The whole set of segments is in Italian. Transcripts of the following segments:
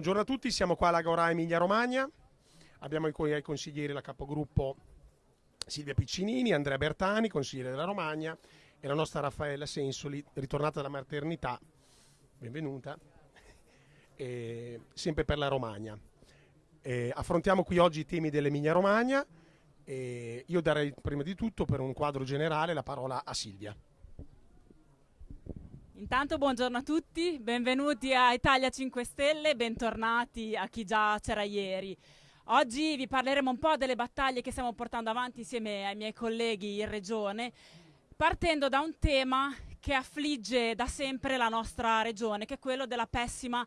Buongiorno a tutti, siamo qua alla Gora Emilia Romagna. Abbiamo ai consiglieri la capogruppo Silvia Piccinini, Andrea Bertani, consigliere della Romagna, e la nostra Raffaella Sensoli, ritornata dalla maternità. Benvenuta. E, sempre per la Romagna. E, affrontiamo qui oggi i temi dell'Emilia Romagna. E io darei prima di tutto per un quadro generale la parola a Silvia. Intanto buongiorno a tutti, benvenuti a Italia 5 Stelle, bentornati a chi già c'era ieri. Oggi vi parleremo un po' delle battaglie che stiamo portando avanti insieme ai miei colleghi in regione, partendo da un tema che affligge da sempre la nostra regione, che è quello della pessima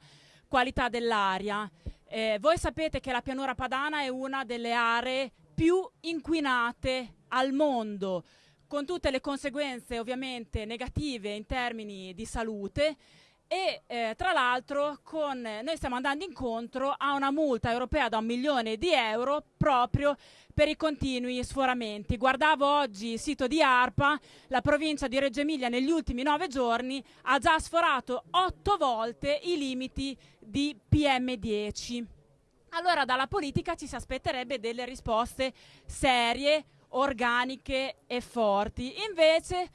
qualità dell'aria. Eh, voi sapete che la pianura padana è una delle aree più inquinate al mondo con tutte le conseguenze ovviamente negative in termini di salute e eh, tra l'altro noi stiamo andando incontro a una multa europea da un milione di euro proprio per i continui sforamenti. Guardavo oggi il sito di ARPA, la provincia di Reggio Emilia negli ultimi nove giorni ha già sforato otto volte i limiti di PM10. Allora dalla politica ci si aspetterebbe delle risposte serie, organiche e forti. Invece,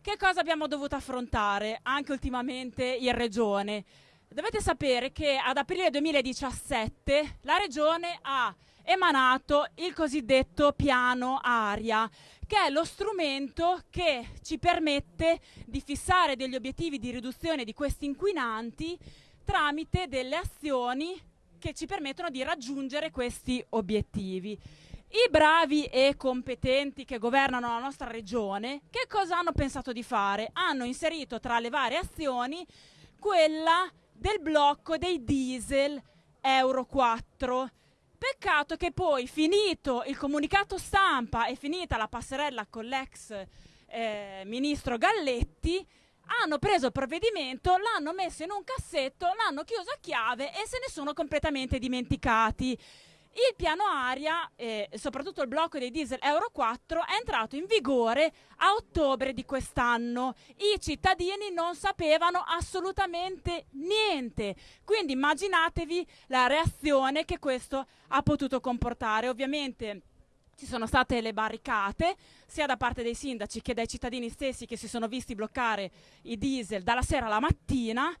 che cosa abbiamo dovuto affrontare anche ultimamente in Regione? Dovete sapere che ad aprile 2017 la Regione ha emanato il cosiddetto piano aria, che è lo strumento che ci permette di fissare degli obiettivi di riduzione di questi inquinanti tramite delle azioni che ci permettono di raggiungere questi obiettivi. I bravi e competenti che governano la nostra regione, che cosa hanno pensato di fare? Hanno inserito tra le varie azioni quella del blocco dei diesel Euro 4. Peccato che poi, finito il comunicato stampa e finita la passerella con l'ex eh, ministro Galletti, hanno preso il provvedimento, l'hanno messo in un cassetto, l'hanno chiuso a chiave e se ne sono completamente dimenticati. Il piano aria, eh, soprattutto il blocco dei diesel Euro 4, è entrato in vigore a ottobre di quest'anno. I cittadini non sapevano assolutamente niente, quindi immaginatevi la reazione che questo ha potuto comportare. Ovviamente ci sono state le barricate sia da parte dei sindaci che dai cittadini stessi che si sono visti bloccare i diesel dalla sera alla mattina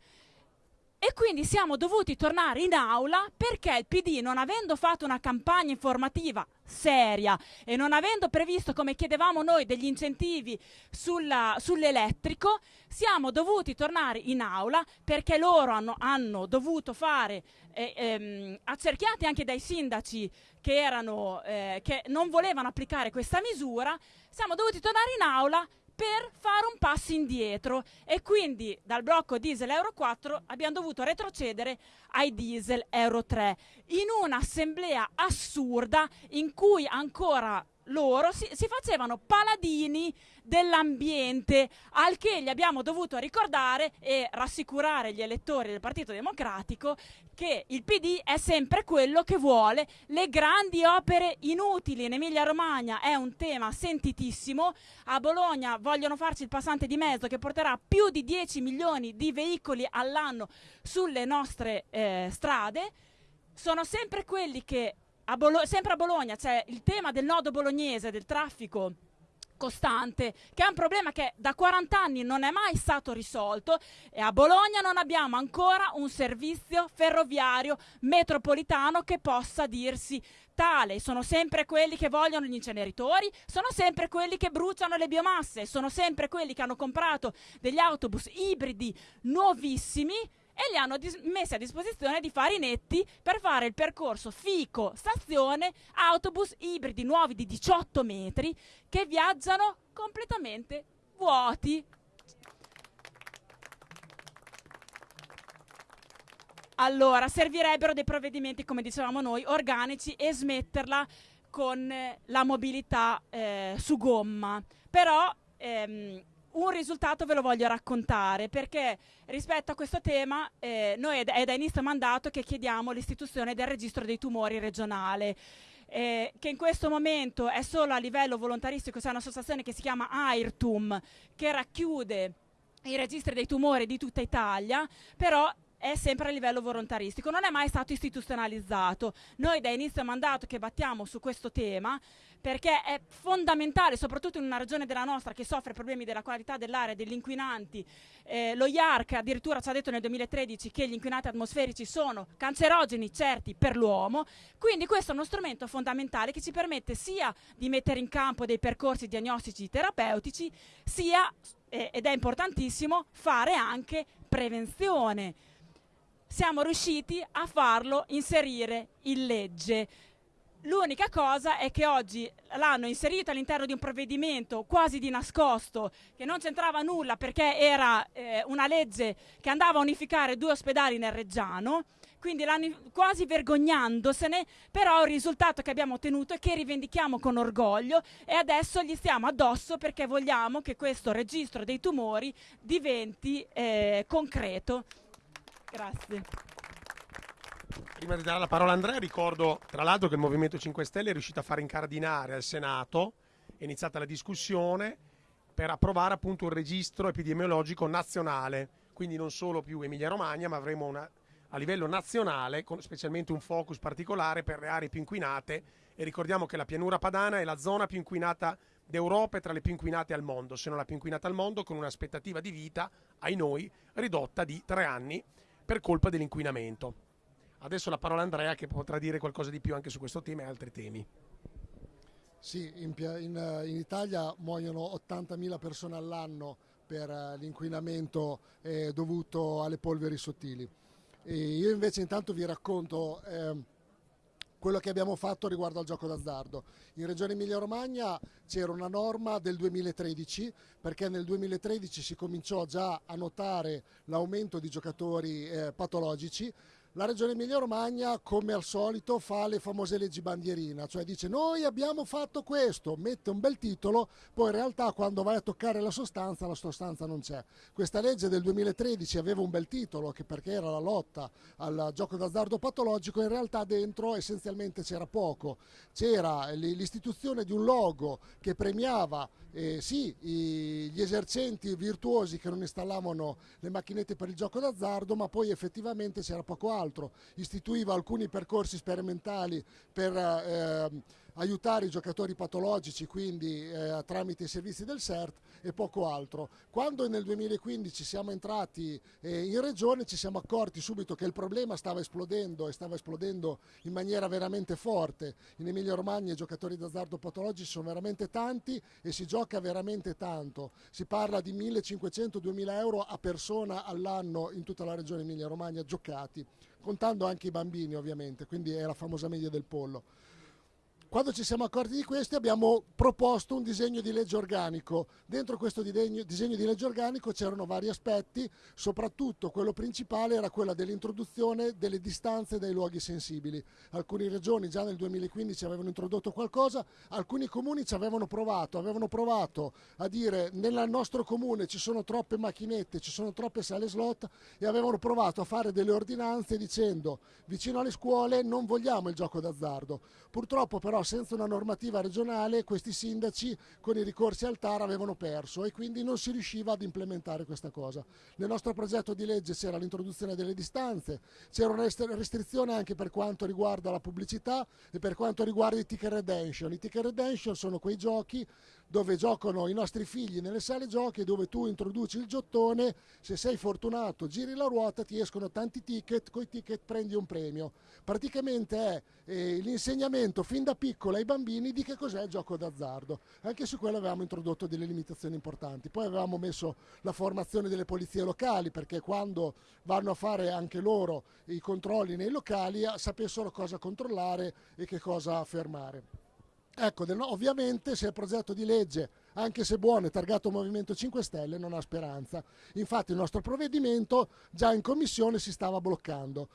e quindi siamo dovuti tornare in aula perché il PD, non avendo fatto una campagna informativa seria e non avendo previsto, come chiedevamo noi, degli incentivi sull'elettrico, siamo dovuti tornare in aula perché loro hanno, hanno dovuto fare, eh, ehm, accerchiati anche dai sindaci che, erano, eh, che non volevano applicare questa misura, siamo dovuti tornare in aula per fare un passo indietro. E quindi dal blocco diesel Euro 4 abbiamo dovuto retrocedere ai diesel Euro 3 in un'assemblea assurda in cui ancora loro si, si, facevano paladini dell'ambiente, al che gli abbiamo dovuto ricordare e rassicurare gli elettori del Partito Democratico che il PD è sempre quello che vuole le grandi opere inutili. In Emilia Romagna è un tema sentitissimo, a Bologna vogliono farci il passante di mezzo che porterà più di 10 milioni di veicoli all'anno sulle nostre eh, strade. Sono sempre quelli che a sempre a Bologna c'è il tema del nodo bolognese, del traffico costante, che è un problema che da 40 anni non è mai stato risolto e a Bologna non abbiamo ancora un servizio ferroviario metropolitano che possa dirsi tale. Sono sempre quelli che vogliono gli inceneritori, sono sempre quelli che bruciano le biomasse, sono sempre quelli che hanno comprato degli autobus ibridi nuovissimi e li hanno messi a disposizione di farinetti per fare il percorso Fico-stazione autobus ibridi nuovi di 18 metri che viaggiano completamente vuoti. Allora, servirebbero dei provvedimenti, come dicevamo noi, organici e smetterla con la mobilità eh, su gomma. Però ehm, un risultato ve lo voglio raccontare perché rispetto a questo tema eh, noi è, da inizio mandato che chiediamo l'istituzione del registro dei tumori regionale. Eh, che in questo momento è solo a livello volontaristico, c'è un'associazione che si chiama AIRTUM che racchiude i registri dei tumori di tutta Italia, però è sempre a livello volontaristico, non è mai stato istituzionalizzato. Noi da inizio mandato che battiamo su questo tema perché è fondamentale, soprattutto in una regione della nostra che soffre problemi della qualità dell'aria, degli inquinanti. Eh, lo IARC addirittura ci ha detto nel 2013 che gli inquinanti atmosferici sono cancerogeni certi per l'uomo, quindi questo è uno strumento fondamentale che ci permette sia di mettere in campo dei percorsi diagnostici terapeutici, sia, eh, ed è importantissimo, fare anche prevenzione siamo riusciti a farlo inserire in legge. L'unica cosa è che oggi l'hanno inserito all'interno di un provvedimento quasi di nascosto, che non c'entrava nulla perché era eh, una legge che andava a unificare due ospedali nel Reggiano, quindi quasi vergognandosene, però il risultato che abbiamo ottenuto è che rivendichiamo con orgoglio e adesso gli stiamo addosso perché vogliamo che questo registro dei tumori diventi eh, concreto. Grazie. Prima di dare la parola a Andrea, ricordo tra l'altro che il Movimento 5 Stelle è riuscito a far incardinare al Senato, è iniziata la discussione per approvare appunto un registro epidemiologico nazionale, quindi non solo più Emilia Romagna, ma avremo una, a livello nazionale, con specialmente un focus particolare per le aree più inquinate. E ricordiamo che la pianura padana è la zona più inquinata d'Europa e tra le più inquinate al mondo, se non la più inquinata al mondo, con un'aspettativa di vita, ai noi, ridotta di tre anni per colpa dell'inquinamento. Adesso la parola a Andrea che potrà dire qualcosa di più anche su questo tema e altri temi. Sì, in, in, in Italia muoiono 80.000 persone all'anno per uh, l'inquinamento eh, dovuto alle polveri sottili. E io invece intanto vi racconto eh, quello che abbiamo fatto riguardo al gioco d'azzardo. In Regione Emilia-Romagna c'era una norma del 2013 perché nel 2013 si cominciò già a notare l'aumento di giocatori eh, patologici la Regione Emilia-Romagna, come al solito, fa le famose leggi bandierina, cioè dice noi abbiamo fatto questo, mette un bel titolo, poi in realtà quando vai a toccare la sostanza, la sostanza non c'è. Questa legge del 2013 aveva un bel titolo, perché era la lotta al gioco d'azzardo patologico, in realtà dentro essenzialmente c'era poco. C'era l'istituzione di un logo che premiava eh, sì, gli esercenti virtuosi che non installavano le macchinette per il gioco d'azzardo, ma poi effettivamente c'era poco altro altro, istituiva alcuni percorsi sperimentali per eh, aiutare i giocatori patologici, quindi eh, tramite i servizi del CERT e poco altro. Quando nel 2015 siamo entrati eh, in regione ci siamo accorti subito che il problema stava esplodendo e stava esplodendo in maniera veramente forte. In Emilia Romagna i giocatori d'azzardo patologici sono veramente tanti e si gioca veramente tanto. Si parla di 1500-2000 euro a persona all'anno in tutta la regione Emilia Romagna giocati contando anche i bambini ovviamente, quindi è la famosa media del pollo. Quando ci siamo accorti di questo abbiamo proposto un disegno di legge organico. Dentro questo disegno, di legge organico c'erano vari aspetti, soprattutto quello principale era quello dell'introduzione delle distanze dai luoghi sensibili. Alcune regioni già nel 2015 avevano introdotto qualcosa, alcuni comuni ci avevano provato, avevano provato a dire nel nostro comune ci sono troppe macchinette, ci sono troppe sale slot e avevano provato a fare delle ordinanze dicendo vicino alle scuole non vogliamo il gioco d'azzardo. Purtroppo però senza una normativa regionale questi sindaci con i ricorsi al TAR avevano perso e quindi non si riusciva ad implementare questa cosa. Nel nostro progetto di legge c'era l'introduzione delle distanze, c'era una restrizione anche per quanto riguarda la pubblicità e per quanto riguarda i ticket redemption. I ticket redemption sono quei giochi dove giocano i nostri figli nelle sale giochi dove tu introduci il giottone, se sei fortunato giri la ruota, ti escono tanti ticket, con i ticket prendi un premio. Praticamente è eh, l'insegnamento fin da piccolo ai bambini di che cos'è il gioco d'azzardo. Anche su quello avevamo introdotto delle limitazioni importanti. Poi avevamo messo la formazione delle polizie locali perché quando vanno a fare anche loro i controlli nei locali sapessero cosa controllare e che cosa fermare. Ecco, ovviamente se il progetto di legge, anche se buono, è targato Movimento 5 Stelle, non ha speranza. Infatti il nostro provvedimento già in commissione si stava bloccando.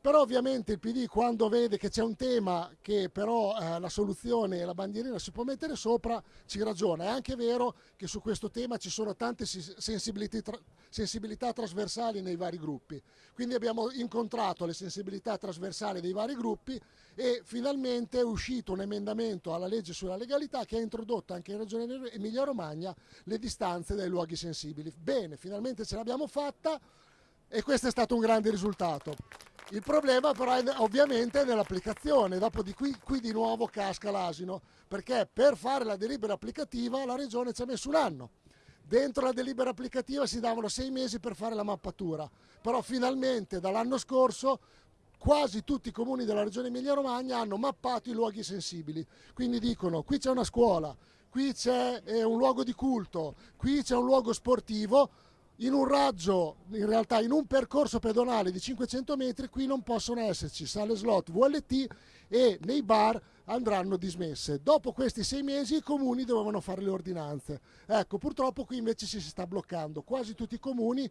Però ovviamente il PD quando vede che c'è un tema che però eh, la soluzione e la bandierina si può mettere sopra, ci ragiona. È anche vero che su questo tema ci sono tante sensibilità, sensibilità trasversali nei vari gruppi. Quindi abbiamo incontrato le sensibilità trasversali dei vari gruppi e finalmente è uscito un emendamento alla legge sulla legalità che ha introdotto anche in Regione Emilia Romagna le distanze dai luoghi sensibili. Bene, finalmente ce l'abbiamo fatta e questo è stato un grande risultato. Il problema però è ovviamente nell'applicazione, dopo di qui, qui di nuovo casca l'asino, perché per fare la delibera applicativa la regione ci ha messo un anno. Dentro la delibera applicativa si davano sei mesi per fare la mappatura, però finalmente dall'anno scorso quasi tutti i comuni della regione Emilia-Romagna hanno mappato i luoghi sensibili. Quindi dicono qui c'è una scuola, qui c'è eh, un luogo di culto, qui c'è un luogo sportivo, in un raggio, in realtà in un percorso pedonale di 500 metri, qui non possono esserci sale slot VLT e nei bar andranno dismesse. Dopo questi sei mesi i comuni dovevano fare le ordinanze. Ecco, purtroppo qui invece si sta bloccando. Quasi tutti i comuni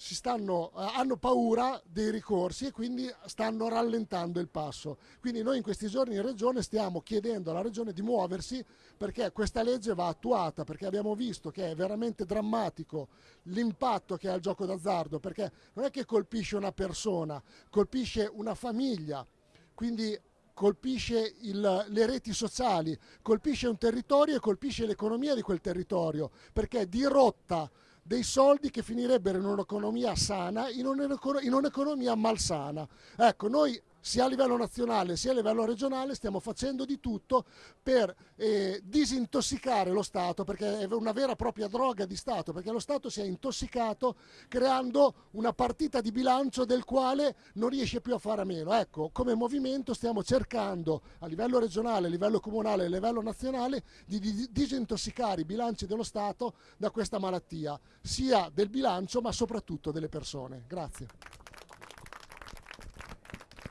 stanno, eh, hanno paura dei ricorsi e quindi stanno rallentando il passo. Quindi noi in questi giorni in Regione stiamo chiedendo alla Regione di muoversi perché questa legge va attuata, perché abbiamo visto che è veramente drammatico l'impatto che ha il gioco d'azzardo, perché non è che colpisce una persona, colpisce una famiglia. Quindi colpisce il, le reti sociali, colpisce un territorio e colpisce l'economia di quel territorio, perché dirotta dei soldi che finirebbero in un'economia sana, in un'economia malsana. Ecco, noi sia a livello nazionale sia a livello regionale stiamo facendo di tutto per eh, disintossicare lo Stato, perché è una vera e propria droga di Stato, perché lo Stato si è intossicato creando una partita di bilancio del quale non riesce più a fare a meno. Ecco, come movimento stiamo cercando a livello regionale, a livello comunale a livello nazionale di, di disintossicare i bilanci dello Stato da questa malattia, sia del bilancio ma soprattutto delle persone. Grazie.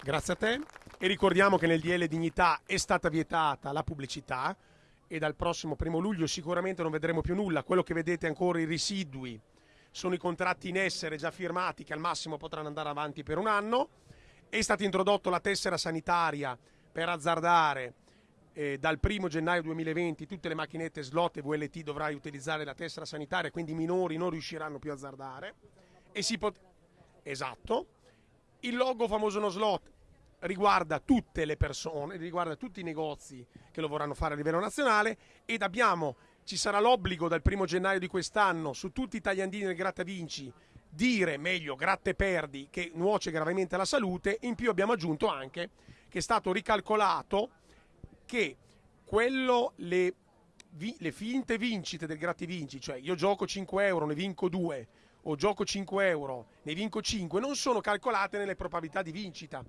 Grazie a te. E ricordiamo che nel DL Dignità è stata vietata la pubblicità e dal prossimo primo luglio sicuramente non vedremo più nulla. Quello che vedete ancora i residui sono i contratti in essere già firmati che al massimo potranno andare avanti per un anno. È stata introdotta la tessera sanitaria per azzardare eh, dal 1 gennaio 2020 tutte le macchinette slot e VLT dovrai utilizzare la tessera sanitaria, quindi i minori non riusciranno più a azzardare. E si pot- esatto. Il logo famoso no slot riguarda tutte le persone, riguarda tutti i negozi che lo vorranno fare a livello nazionale ed abbiamo, ci sarà l'obbligo dal primo gennaio di quest'anno su tutti i tagliandini del Gratta Vinci dire meglio gratte perdi che nuoce gravemente alla salute. In più abbiamo aggiunto anche che è stato ricalcolato che quello, le, vi, le finte vincite del Gratta Vinci, cioè io gioco 5 euro, ne vinco 2, o gioco 5 euro, ne vinco 5, non sono calcolate nelle probabilità di vincita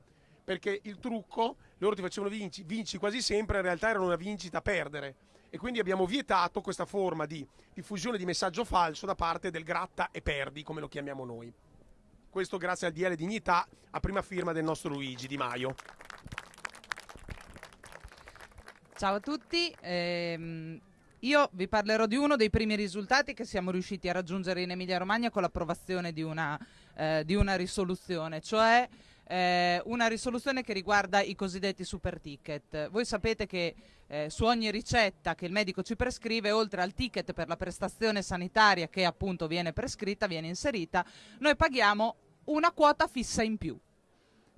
perché il trucco, loro ti facevano vinci, vinci quasi sempre, in realtà era una vincita a perdere. E quindi abbiamo vietato questa forma di diffusione di messaggio falso da parte del gratta e perdi, come lo chiamiamo noi. Questo grazie al DL Dignità, a prima firma del nostro Luigi Di Maio. Ciao a tutti, ehm, io vi parlerò di uno dei primi risultati che siamo riusciti a raggiungere in Emilia Romagna con l'approvazione di eh, di una risoluzione, cioè eh, una risoluzione che riguarda i cosiddetti super ticket. Voi sapete che eh, su ogni ricetta che il medico ci prescrive, oltre al ticket per la prestazione sanitaria che appunto viene prescritta, viene inserita, noi paghiamo una quota fissa in più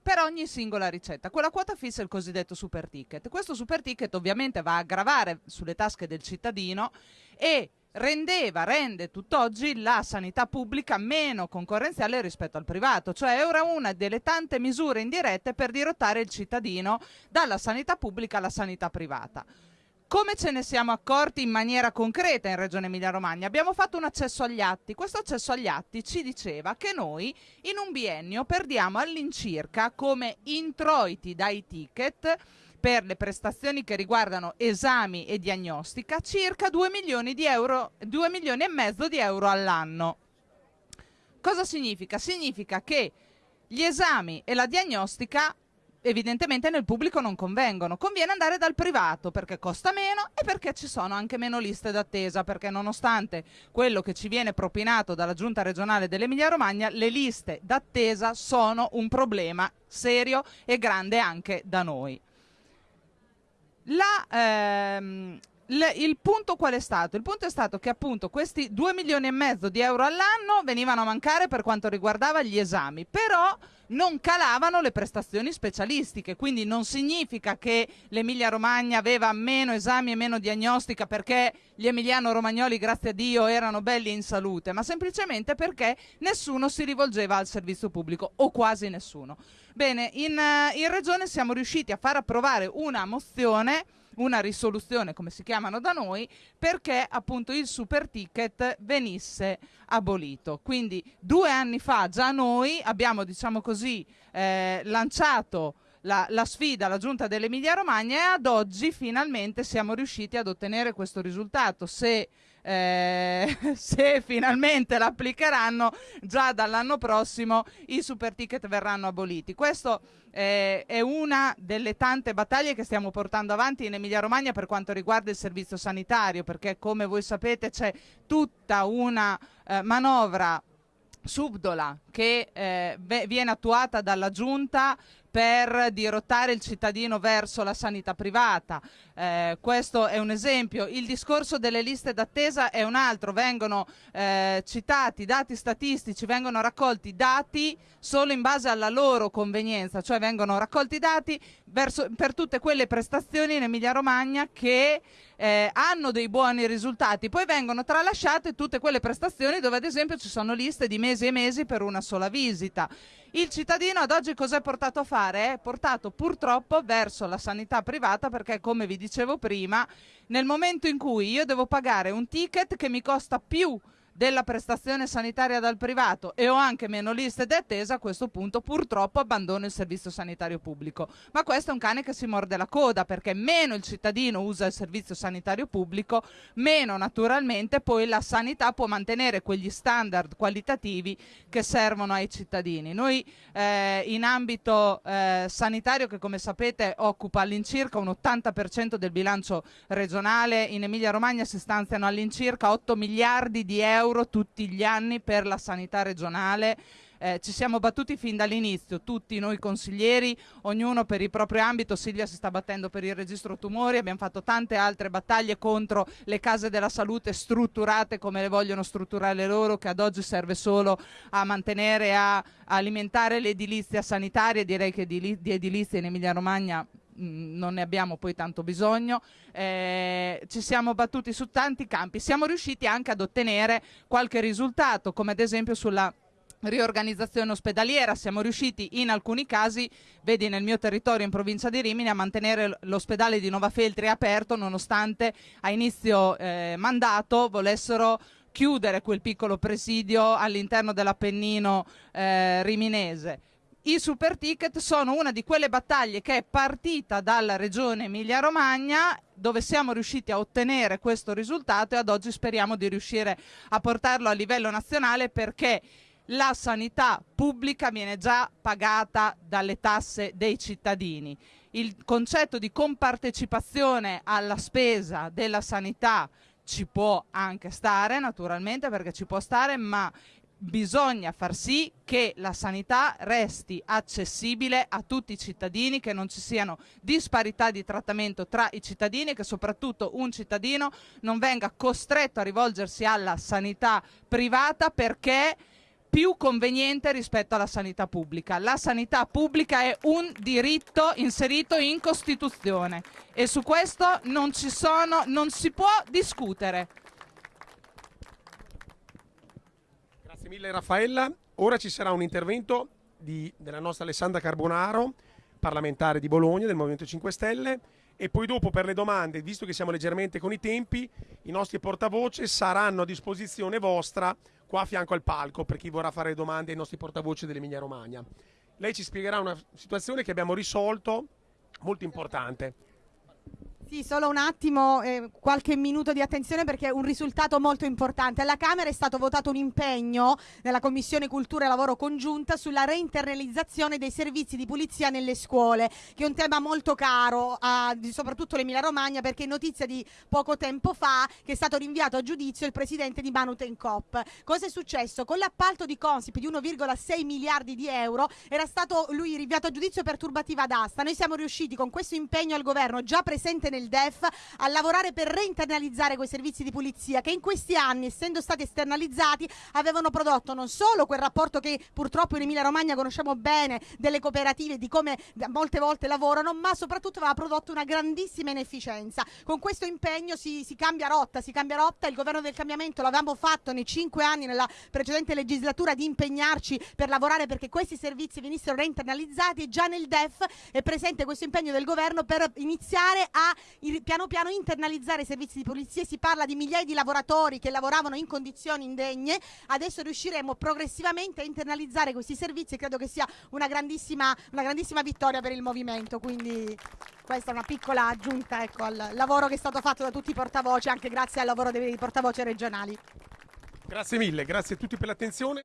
per ogni singola ricetta. Quella quota fissa è il cosiddetto super ticket. Questo super ticket ovviamente va a gravare sulle tasche del cittadino e rendeva, rende tutt'oggi la sanità pubblica meno concorrenziale rispetto al privato, cioè era una delle tante misure indirette per dirottare il cittadino dalla sanità pubblica alla sanità privata. Come ce ne siamo accorti in maniera concreta in Regione Emilia-Romagna? Abbiamo fatto un accesso agli atti. Questo accesso agli atti ci diceva che noi in un biennio perdiamo all'incirca come introiti dai ticket per le prestazioni che riguardano esami e diagnostica circa 2 milioni, euro, 2 milioni e mezzo di euro all'anno. Cosa significa? Significa che gli esami e la diagnostica evidentemente nel pubblico non convengono. Conviene andare dal privato perché costa meno e perché ci sono anche meno liste d'attesa, perché nonostante quello che ci viene propinato dalla giunta regionale dell'Emilia Romagna, le liste d'attesa sono un problema serio e grande anche da noi. La, ehm, il, punto qual è stato? Il punto è stato che appunto questi 2 milioni e mezzo di euro all'anno venivano a mancare per quanto riguardava gli esami, però non calavano le prestazioni specialistiche, quindi non significa che l'Emilia Romagna aveva meno esami e meno diagnostica perché gli emiliano-romagnoli, grazie a Dio, erano belli in salute, ma semplicemente perché nessuno si rivolgeva al servizio pubblico o quasi nessuno. Bene, in, in Regione siamo riusciti a far approvare una mozione una risoluzione, come si chiamano da noi, perché appunto il super ticket venisse abolito. Quindi due anni fa già noi abbiamo, diciamo così, eh, lanciato la, la, sfida alla giunta dell'Emilia Romagna e ad oggi finalmente siamo riusciti ad ottenere questo risultato. Se eh, se finalmente l'applicheranno già dall'anno prossimo i super ticket verranno aboliti. Questo eh, è una delle tante battaglie che stiamo portando avanti in Emilia Romagna per quanto riguarda il servizio sanitario, perché come voi sapete c'è tutta una eh, manovra subdola che eh, viene attuata dalla giunta per dirottare il cittadino verso la sanità privata. Eh, questo è un esempio. Il discorso delle liste d'attesa è un altro. Vengono eh, citati dati statistici, vengono raccolti dati solo in base alla loro convenienza, cioè vengono raccolti dati verso, per tutte quelle prestazioni in Emilia Romagna che eh, hanno dei buoni risultati. Poi vengono tralasciate tutte quelle prestazioni dove ad esempio ci sono liste di mesi e mesi per una sola visita. Il cittadino ad oggi cosa è portato a fare? È portato purtroppo verso la sanità privata perché come vi dicevo prima, nel momento in cui io devo pagare un ticket che mi costa più della prestazione sanitaria dal privato e ho anche meno liste di attesa, a questo punto purtroppo abbandono il servizio sanitario pubblico. Ma questo è un cane che si morde la coda perché meno il cittadino usa il servizio sanitario pubblico, meno naturalmente poi la sanità può mantenere quegli standard qualitativi che servono ai cittadini. Noi eh, in ambito eh, sanitario che come sapete occupa all'incirca un 80% del bilancio regionale, in Emilia Romagna si stanziano all'incirca 8 miliardi di euro euro tutti gli anni per la sanità regionale. Eh, ci siamo battuti fin dall'inizio, tutti noi consiglieri, ognuno per il proprio ambito, Silvia si sta battendo per il registro tumori, abbiamo fatto tante altre battaglie contro le case della salute strutturate come le vogliono strutturare loro, che ad oggi serve solo a mantenere, e a alimentare l'edilizia sanitaria, direi che di, di edilizia in Emilia Romagna non ne abbiamo poi tanto bisogno, eh, ci siamo battuti su tanti campi, siamo riusciti anche ad ottenere qualche risultato, come ad esempio sulla riorganizzazione ospedaliera, siamo riusciti in alcuni casi, vedi nel mio territorio in provincia di Rimini, a mantenere l'ospedale di Nova Feltri aperto nonostante a inizio eh, mandato volessero chiudere quel piccolo presidio all'interno dell'Appennino eh, riminese i super ticket sono una di quelle battaglie che è partita dalla regione Emilia-Romagna dove siamo riusciti a ottenere questo risultato e ad oggi speriamo di riuscire a portarlo a livello nazionale perché la sanità pubblica viene già pagata dalle tasse dei cittadini. Il concetto di compartecipazione alla spesa della sanità ci può anche stare naturalmente perché ci può stare ma bisogna far sì che la sanità resti accessibile a tutti i cittadini, che non ci siano disparità di trattamento tra i cittadini e che soprattutto un cittadino non venga costretto a rivolgersi alla sanità privata perché più conveniente rispetto alla sanità pubblica. La sanità pubblica è un diritto inserito in Costituzione e su questo non, sono, non si può discutere. Mille Raffaella. Ora ci sarà un intervento di, della nostra Alessandra Carbonaro, parlamentare di Bologna del Movimento 5 Stelle. E poi dopo per le domande, visto che siamo leggermente con i tempi, i nostri portavoce saranno a disposizione vostra qua a fianco al palco per chi vorrà fare domande ai nostri portavoce dell'Emilia Romagna. Lei ci spiegherà una situazione che abbiamo risolto molto importante. Sì, solo un attimo, eh, qualche minuto di attenzione perché è un risultato molto importante. Alla Camera è stato votato un impegno nella Commissione Cultura e Lavoro Congiunta sulla reinternalizzazione dei servizi di pulizia nelle scuole, che è un tema molto caro a soprattutto l'Emilia Romagna perché è notizia di poco tempo fa che è stato rinviato a giudizio il presidente di Manuten Coop. Cosa è successo? Con l'appalto di Consip di 1,6 miliardi di euro era stato lui rinviato a giudizio per turbativa d'asta. Noi siamo riusciti con questo impegno al governo già presente nel nel DEF a lavorare per reinternalizzare quei servizi di pulizia che in questi anni, essendo stati esternalizzati, avevano prodotto non solo quel rapporto che purtroppo in Emilia Romagna conosciamo bene delle cooperative, di come molte volte lavorano, ma soprattutto aveva prodotto una grandissima inefficienza. Con questo impegno si, si cambia rotta, si cambia rotta, il governo del cambiamento l'avevamo fatto nei cinque anni nella precedente legislatura di impegnarci per lavorare perché questi servizi venissero reinternalizzati e già nel DEF è presente questo impegno del governo per iniziare a piano piano internalizzare i servizi di polizia. Si parla di migliaia di lavoratori che lavoravano in condizioni indegne, adesso riusciremo progressivamente a internalizzare questi servizi e credo che sia una grandissima, una grandissima vittoria per il movimento. Quindi questa è una piccola aggiunta ecco, al lavoro che è stato fatto da tutti i portavoce, anche grazie al lavoro dei portavoce regionali. Grazie mille, grazie a tutti per l'attenzione.